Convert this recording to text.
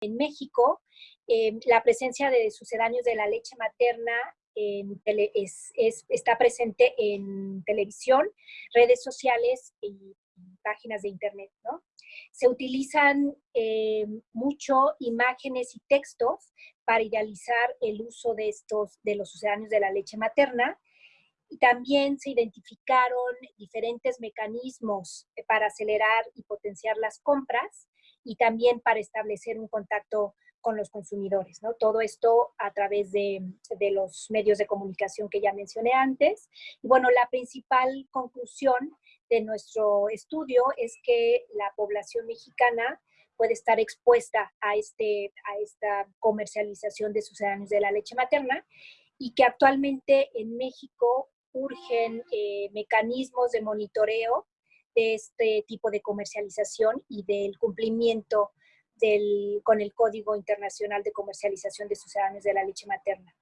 En México, eh, la presencia de sucedáneos de la leche materna está presente en televisión, redes sociales y páginas de internet. Se utilizan eh, mucho imágenes y textos para idealizar el uso de estos, de los sucedáneos de la leche materna. Y también se identificaron diferentes mecanismos para acelerar y potenciar las compras y también para establecer un contacto con los consumidores, ¿no? Todo esto a través de, los medios de comunicación que ya mencioné antes. Y bueno, la principal conclusión de nuestro estudio es que la población mexicana puede estar expuesta a, este, a esta comercialización de sucedáneos de la leche materna y que actualmente en México urgen eh, mecanismos de monitoreo de este tipo de comercialización y del cumplimiento del, con el Código Internacional de Comercialización de Sucedáneos de la Leche Materna.